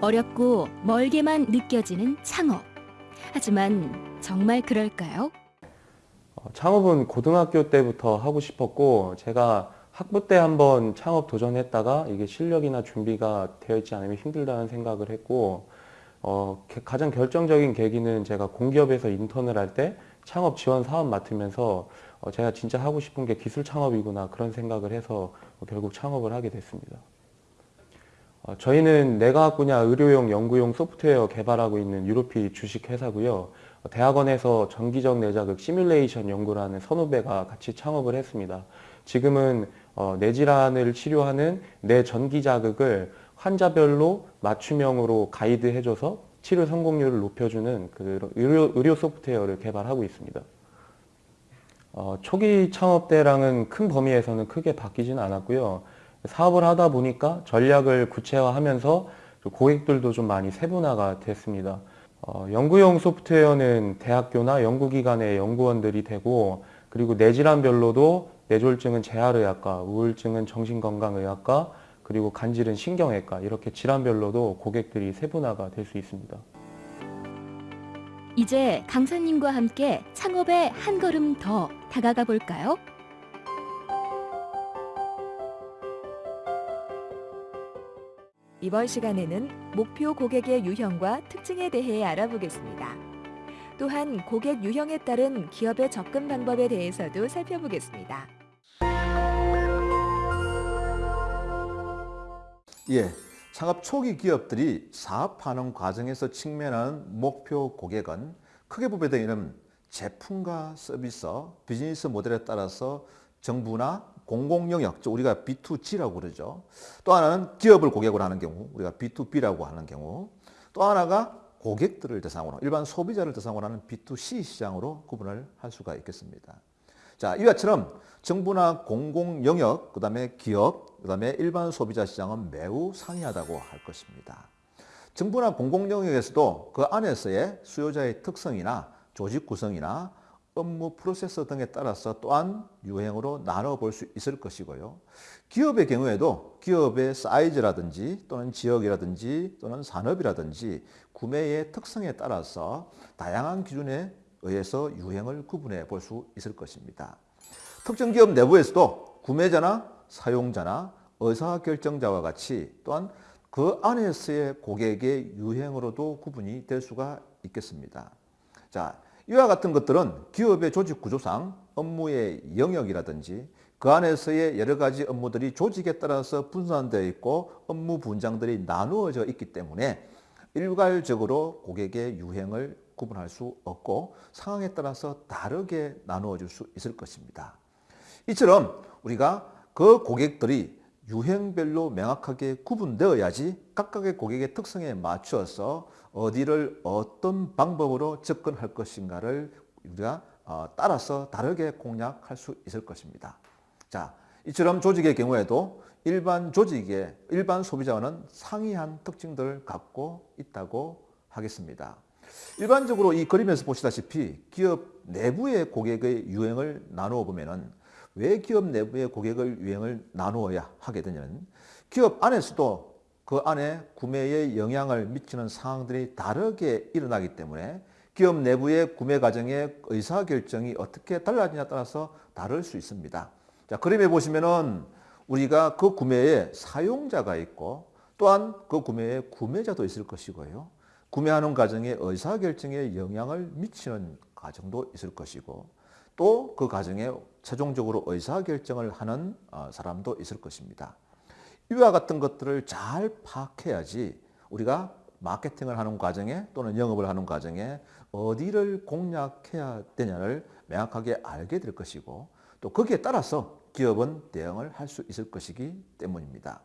어렵고 멀게만 느껴지는 창업. 하지만 정말 그럴까요? 어, 창업은 고등학교 때부터 하고 싶었고 제가 학부 때 한번 창업 도전했다가 이게 실력이나 준비가 되어 있지 않으면 힘들다는 생각을 했고 어, 게- 가장 결정적인 계기는 제가 공기업에서 인턴을 할 때 창업 지원 사업 맡으면서 어, 제가 진짜 하고 싶은 게 기술 창업이구나 그런 생각을 해서 어, 결국 창업을 하게 됐습니다. 어, 저희는 내과학 분야 의료용 연구용 소프트웨어 개발하고 있는 유로피 주식 회사고요. 어, 대학원에서 전기적 내자극 시뮬레이션 연구라는 선후배가 같이 창업을 했습니다. 지금은 어, 뇌질환을 치료하는 뇌 전기 자극을 환자별로 맞춤형으로 가이드해줘서 치료 성공률을 높여주는 그 의료, 의료 소프트웨어를 개발하고 있습니다. 어, 초기 창업 때랑은 큰 범위에서는 크게 바뀌지는 않았고요. 사업을 하다 보니까 전략을 구체화하면서 좀 고객들도 좀 많이 세분화가 됐습니다. 어, 연구용 소프트웨어는 대학교나 연구기관의 연구원들이 되고 그리고 뇌질환별로도 뇌졸중은 재활의학과, 우울증은 정신건강의학과, 그리고 간질은 신경외과 이렇게 질환별로도 고객들이 세분화가 될 수 있습니다. 이제 강사님과 함께 창업에 한 걸음 더 다가가 볼까요? 이번 시간에는 목표 고객의 유형과 특징에 대해 알아보겠습니다. 또한 고객 유형에 따른 기업의 접근 방법에 대해서도 살펴보겠습니다. 예, 창업 초기 기업들이 사업하는 과정에서 직면하는 목표 고객은 크게 분배되는 제품과 서비스, 비즈니스 모델에 따라서 정부나 공공 영역, 즉 우리가 B2G라고 그러죠. 또 하나는 기업을 고객으로 하는 경우, 우리가 B2B라고 하는 경우, 또 하나가 고객들을 대상으로, 일반 소비자를 대상으로 하는 B2C 시장으로 구분을 할 수가 있겠습니다. 자, 이와 처럼 정부나 공공 영역, 그 다음에 기업, 그 다음에 일반 소비자 시장은 매우 상이하다고 할 것입니다. 정부나 공공 영역에서도 그 안에서의 수요자의 특성이나 조직 구성이나 업무 프로세서 등에 따라서 또한 유형으로 나눠볼 수 있을 것이고요. 기업의 경우에도 기업의 사이즈라든지 또는 지역이라든지 또는 산업이라든지 구매의 특성에 따라서 다양한 기준에 의해서 유형을 구분해 볼 수 있을 것입니다. 특정 기업 내부에서도 구매자나 사용자나 의사결정자와 같이 또한 그 안에서의 고객의 유형으로도 구분이 될 수가 있겠습니다. 자, 이와 같은 것들은 기업의 조직 구조상 업무의 영역이라든지 그 안에서의 여러 가지 업무들이 조직에 따라서 분산되어 있고 업무 분장들이 나누어져 있기 때문에 일괄적으로 고객의 유형을 구분할 수 없고 상황에 따라서 다르게 나누어 줄수 있을 것입니다. 이처럼 우리가 그 고객들이 유형별로 명확하게 구분되어야지 각각의 고객의 특성에 맞추어서 어디를 어떤 방법으로 접근할 것인가를 우리가 어, 따라서 다르게 공략할 수 있을 것입니다. 자, 이처럼 조직의 경우에도 일반 조직의 일반 소비자와는 상이한 특징들을 갖고 있다고 하겠습니다. 일반적으로 이 그림에서 보시다시피 기업 내부의 고객의 유형을 나누어 보면은 왜 기업 내부의 고객을 유형을 나누어야 하게 되냐면 기업 안에서도 그 안에 구매에 영향을 미치는 상황들이 다르게 일어나기 때문에 기업 내부의 구매 과정의 의사결정이 어떻게 달라지냐에 따라서 다를 수 있습니다. 자, 그림에 보시면은 우리가 그 구매에 사용자가 있고 또한 그 구매에 구매자도 있을 것이고요. 구매하는 과정에 의사결정에 영향을 미치는 과정도 있을 것이고 또 그 과정에 최종적으로 의사결정을 하는 어, 사람도 있을 것입니다. 이와 같은 것들을 잘 파악해야지 우리가 마케팅을 하는 과정에 또는 영업을 하는 과정에 어디를 공략해야 되냐를 명확하게 알게 될 것이고 또 거기에 따라서 기업은 대응을 할 수 있을 것이기 때문입니다.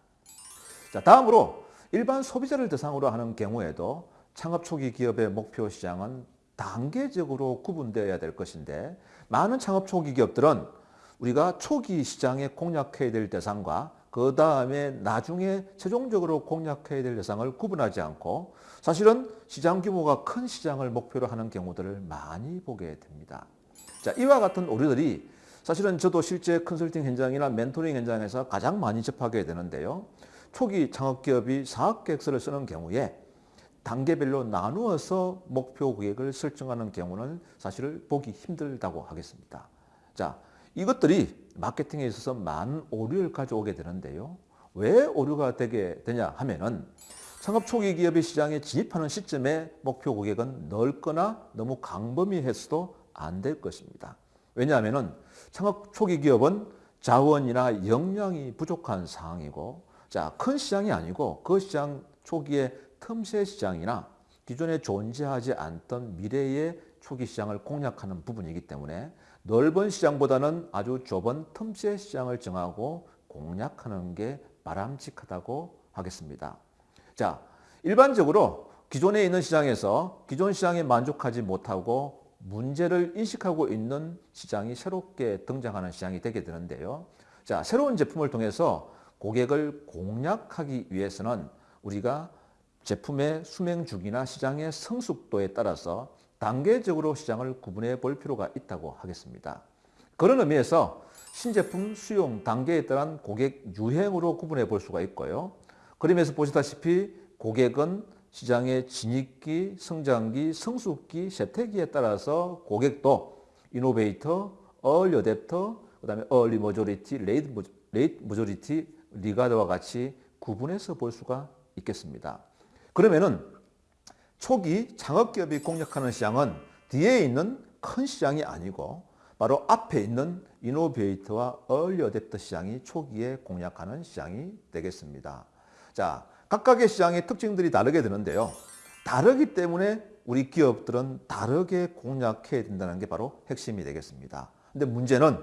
자, 다음으로 일반 소비자를 대상으로 하는 경우에도 창업 초기 기업의 목표 시장은 단계적으로 구분되어야 될 것인데 많은 창업 초기 기업들은 우리가 초기 시장에 공략해야 될 대상과 그 다음에 나중에 최종적으로 공략해야 될 대상을 구분하지 않고 사실은 시장 규모가 큰 시장을 목표로 하는 경우들을 많이 보게 됩니다. 자, 이와 같은 오류들이 사실은 저도 실제 컨설팅 현장이나 멘토링 현장에서 가장 많이 접하게 되는데요. 초기 창업기업이 사업계획서를 쓰는 경우에 단계별로 나누어서 목표 고객을 설정하는 경우는 사실 보기 힘들다고 하겠습니다. 자, 이것들이 마케팅에 있어서 많은 오류를 가져오게 되는데요. 왜 오류가 되게 되냐 하면은 창업 초기 기업이 시장에 진입하는 시점에 목표 고객은 넓거나 너무 광범위해서도 안 될 것입니다. 왜냐하면은 창업 초기 기업은 자원이나 역량이 부족한 상황이고 자, 큰 시장이 아니고 그 시장 초기에 틈새 시장이나 기존에 존재하지 않던 미래의 초기 시장을 공략하는 부분이기 때문에 넓은 시장보다는 아주 좁은 틈새 시장을 정하고 공략하는 게 바람직하다고 하겠습니다. 자, 일반적으로 기존에 있는 시장에서 기존 시장에 만족하지 못하고 문제를 인식하고 있는 시장이 새롭게 등장하는 시장이 되게 되는데요. 자, 새로운 제품을 통해서 고객을 공략하기 위해서는 우리가 제품의 수명 주기나 시장의 성숙도에 따라서 단계적으로 시장을 구분해 볼 필요가 있다고 하겠습니다. 그런 의미에서 신제품 수용 단계에 따른 고객 유행으로 구분해 볼 수가 있고요. 그림에서 보시다시피 고객은 시장의 진입기, 성장기, 성숙기, 세태기에 따라서 고객도 innovator, early adopter, 그 다음에 early majority, late major- late majority, laggard와 같이 구분해서 볼 수가 있겠습니다. 그러면은 초기 창업기업이 공략하는 시장은 뒤에 있는 큰 시장이 아니고 바로 앞에 있는 innovator와 early adopter 시장이 초기에 공략하는 시장이 되겠습니다. 자, 각각의 시장의 특징들이 다르게 되는데요. 다르기 때문에 우리 기업들은 다르게 공략해야 된다는 게 바로 핵심이 되겠습니다. 근데 문제는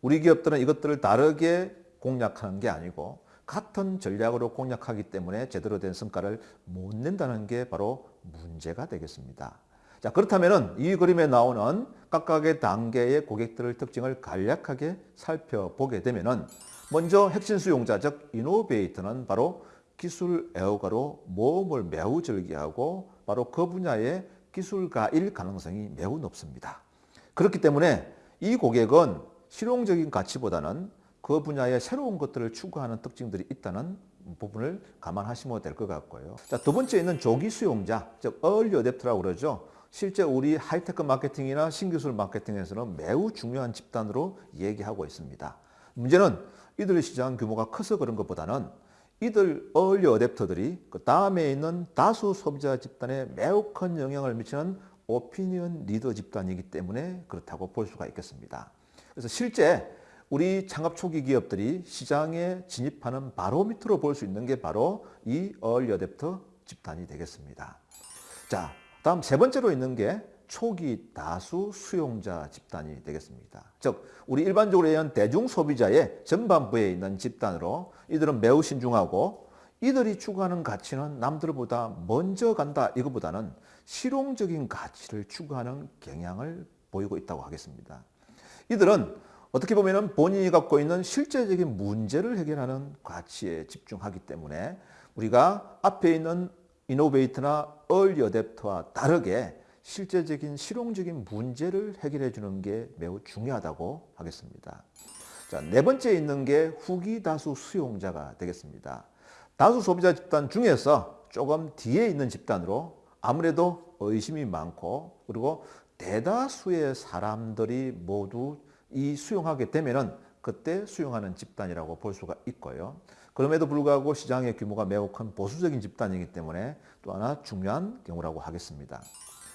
우리 기업들은 이것들을 다르게 공략하는 게 아니고 같은 전략으로 공략하기 때문에 제대로 된 성과를 못 낸다는 게 바로 문제가 되겠습니다. 자, 그렇다면 이 그림에 나오는 각각의 단계의 고객들의 특징을 간략하게 살펴보게 되면 먼저 핵심 수용자, 즉 이노베이터는 바로 기술 애호가로 모험을 매우 즐기하고 바로 그 분야의 기술가일 가능성이 매우 높습니다. 그렇기 때문에 이 고객은 실용적인 가치보다는 그 분야의 새로운 것들을 추구하는 특징들이 있다는 부분을 감안하시면 될 것 같고요. 자, 두 번째 있는 조기 수용자, 즉 early adapter라고 그러죠. 실제 우리 하이테크 마케팅이나 신기술 마케팅에서는 매우 중요한 집단으로 얘기하고 있습니다. 문제는 이들의 시장 규모가 커서 그런 것보다는 이들 early adapter들이 그 다음에 있는 다수 소비자 집단에 매우 큰 영향을 미치는 오피니언 리더 집단이기 때문에 그렇다고 볼 수가 있겠습니다. 그래서 실제 우리 창업 초기 기업들이 시장에 진입하는 바로미터로 볼 수 있는 게 바로 이 early adapter 집단이 되겠습니다. 자, 다음 세 번째로 있는 게 초기 다수 수용자 집단이 되겠습니다. 즉, 우리 일반적으로 얘기하는 대중 소비자의 전반부에 있는 집단으로 이들은 매우 신중하고 이들이 추구하는 가치는 남들보다 먼저 간다 이것보다는 실용적인 가치를 추구하는 경향을 보이고 있다고 하겠습니다. 이들은 어떻게 보면 본인이 갖고 있는 실제적인 문제를 해결하는 가치에 집중하기 때문에 우리가 앞에 있는 이노베이터나 얼리 어댑터와 다르게 실제적인 실용적인 문제를 해결해 주는 게 매우 중요하다고 하겠습니다. 자, 네 번째 있는 게 후기 다수 수용자가 되겠습니다. 다수 소비자 집단 중에서 조금 뒤에 있는 집단으로 아무래도 의심이 많고 그리고 대다수의 사람들이 모두 이 수용하게 되면은 그때 수용하는 집단이라고 볼 수가 있고요. 그럼에도 불구하고 시장의 규모가 매우 큰 보수적인 집단이기 때문에 또 하나 중요한 경우라고 하겠습니다.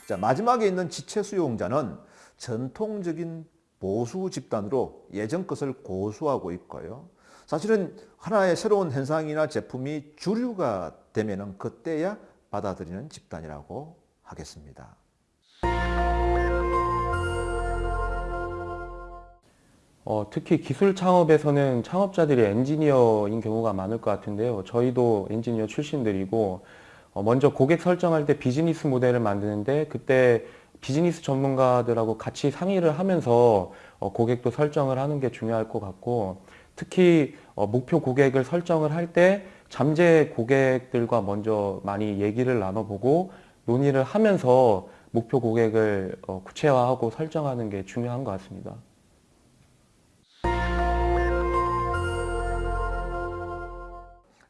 자, 마지막에 있는 지체 수용자는 전통적인 보수 집단으로 예전 것을 고수하고 있고요. 사실은 하나의 새로운 현상이나 제품이 주류가 되면은 그때야 받아들이는 집단이라고 하겠습니다. 어, 특히 기술 창업에서는 창업자들이 엔지니어인 경우가 많을 것 같은데요. 저희도 엔지니어 출신들이고 어, 먼저 고객 설정할 때 비즈니스 모델을 만드는데 그때 비즈니스 전문가들하고 같이 상의를 하면서 어, 고객도 설정을 하는 게 중요할 것 같고 특히 어, 목표 고객을 설정을 할 때 잠재 고객들과 먼저 많이 얘기를 나눠보고 논의를 하면서 목표 고객을 어, 구체화하고 설정하는 게 중요한 것 같습니다.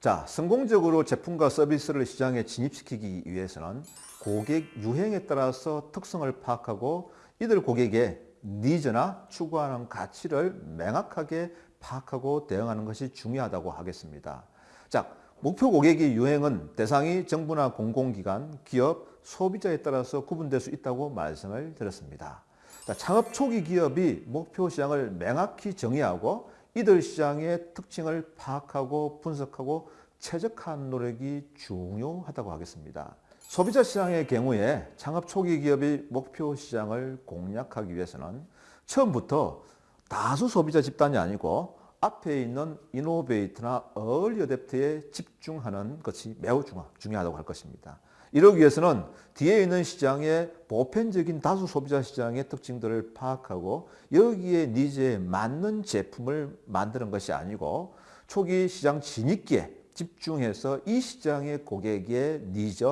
자, 성공적으로 제품과 서비스를 시장에 진입시키기 위해서는 고객 유행에 따라서 특성을 파악하고 이들 고객의 니즈나 추구하는 가치를 명확하게 파악하고 대응하는 것이 중요하다고 하겠습니다. 자, 목표 고객의 유행은 대상이 정부나 공공기관, 기업, 소비자에 따라서 구분될 수 있다고 말씀을 드렸습니다. 자, 창업 초기 기업이 목표 시장을 명확히 정의하고 이들 시장의 특징을 파악하고 분석하고 최적화하는 노력이 중요하다고 하겠습니다. 소비자 시장의 경우에 창업 초기 기업이 목표 시장을 공략하기 위해서는 처음부터 다수 소비자 집단이 아니고 앞에 있는 이노베이트나 얼리 어댑트에 집중하는 것이 매우 중요하다고 할 것입니다. 이러기 위해서는 뒤에 있는 시장의 보편적인 다수 소비자 시장의 특징들을 파악하고 여기에 니즈에 맞는 제품을 만드는 것이 아니고 초기 시장 진입기에 집중해서 이 시장의 고객의 니즈,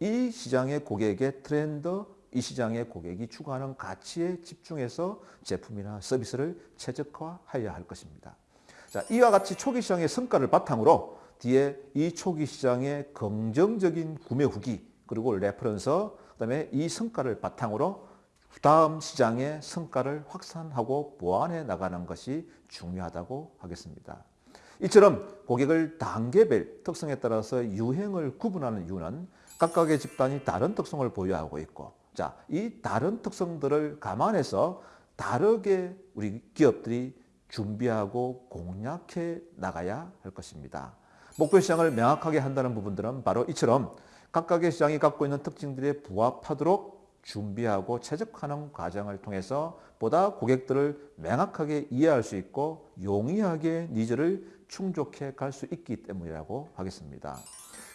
이 시장의 고객의 트렌드, 이 시장의 고객이 추구하는 가치에 집중해서 제품이나 서비스를 최적화해야 할 것입니다. 자, 이와 같이 초기 시장의 성과를 바탕으로 뒤에 이 초기 시장의 긍정적인 구매 후기 그리고 reference 그다음에 이 성과를 바탕으로 다음 시장의 성과를 확산하고 보완해 나가는 것이 중요하다고 하겠습니다. 이처럼 고객을 단계별 특성에 따라서 유형을 구분하는 이유는 각각의 집단이 다른 특성을 보유하고 있고 자, 이 다른 특성들을 감안해서 다르게 우리 기업들이 준비하고 공략해 나가야 할 것입니다. 목표 시장을 명확하게 한다는 부분들은 바로 이처럼 각각의 시장이 갖고 있는 특징들에 부합하도록 준비하고 최적화하는 과정을 통해서 보다 고객들을 명확하게 이해할 수 있고 용이하게 needs를 충족해 갈 수 있기 때문이라고 하겠습니다.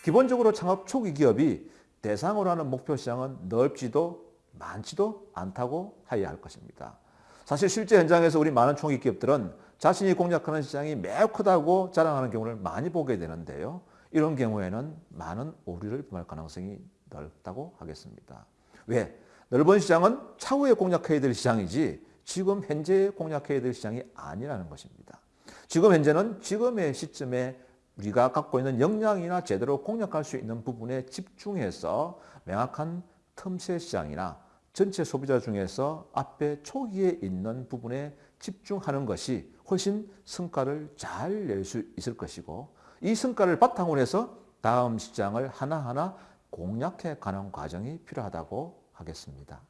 기본적으로 창업 초기 기업이 대상으로 하는 목표 시장은 넓지도 많지도 않다고 해야 할 것입니다. 사실 실제 현장에서 우리 많은 초기 기업들은 자신이 공략하는 시장이 매우 크다고 자랑하는 경우를 많이 보게 되는데요. 이런 경우에는 많은 오류를 범할 가능성이 넓다고 하겠습니다. 왜? 넓은 시장은 차후에 공략해야 될 시장이지 지금 현재 공략해야 될 시장이 아니라는 것입니다. 지금 현재는 지금의 시점에 우리가 갖고 있는 역량이나 제대로 공략할 수 있는 부분에 집중해서 명확한 틈새 시장이나 전체 소비자 중에서 앞에 초기에 있는 부분에 집중하는 것이 훨씬 성과를 잘 낼 수 있을 것이고 이 성과를 바탕으로 해서 다음 시장을 하나하나 공략해 가는 과정이 필요하다고 하겠습니다.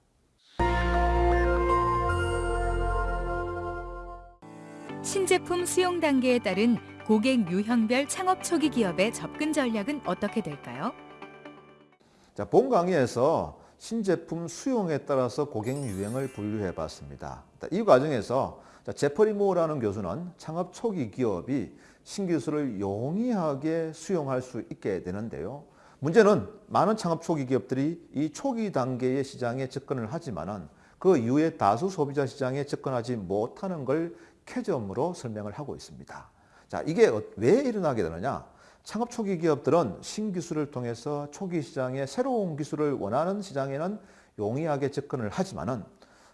신제품 수용 단계에 따른 고객 유형별 창업 초기 기업의 접근 전략은 어떻게 될까요? 자, 본 강의에서 신제품 수용에 따라서 고객 유형을 분류해 봤습니다. 이 과정에서 제퍼리 모라는 교수는 창업 초기 기업이 신기술을 용이하게 수용할 수 있게 되는데요. 문제는 많은 창업 초기 기업들이 이 초기 단계의 시장에 접근을 하지만은 그 이후에 다수 소비자 시장에 접근하지 못하는 걸 캐점으로 설명을 하고 있습니다. 자, 이게 어, 왜 일어나게 되느냐? 창업 초기 기업들은 신기술을 통해서 초기 시장에 새로운 기술을 원하는 시장에는 용이하게 접근을 하지만 은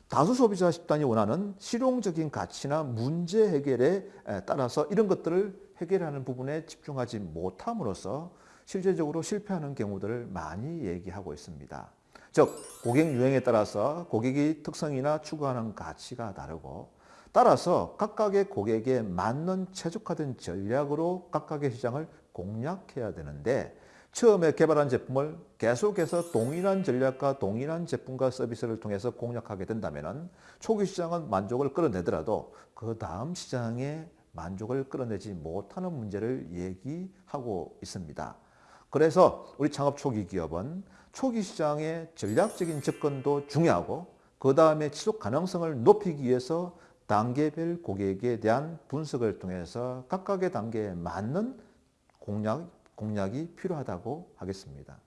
다수 소비자 집단이 원하는 실용적인 가치나 문제 해결에 따라서 이런 것들을 해결하는 부분에 집중하지 못함으로써 실제적으로 실패하는 경우들을 많이 얘기하고 있습니다. 즉 고객 유행에 따라서 고객의 특성이나 추구하는 가치가 다르고 따라서 각각의 고객에 맞는 최적화된 전략으로 각각의 시장을 공략해야 되는데 처음에 개발한 제품을 계속해서 동일한 전략과 동일한 제품과 서비스를 통해서 공략하게 된다면 초기 시장은 만족을 끌어내더라도 그 다음 시장에 만족을 끌어내지 못하는 문제를 얘기하고 있습니다. 그래서 우리 창업 초기 기업은 초기 시장의 전략적인 접근도 중요하고 그 다음에 지속 가능성을 높이기 위해서 단계별 고객에 대한 분석을 통해서 각각의 단계에 맞는 공략, 공략이 필요하다고 하겠습니다.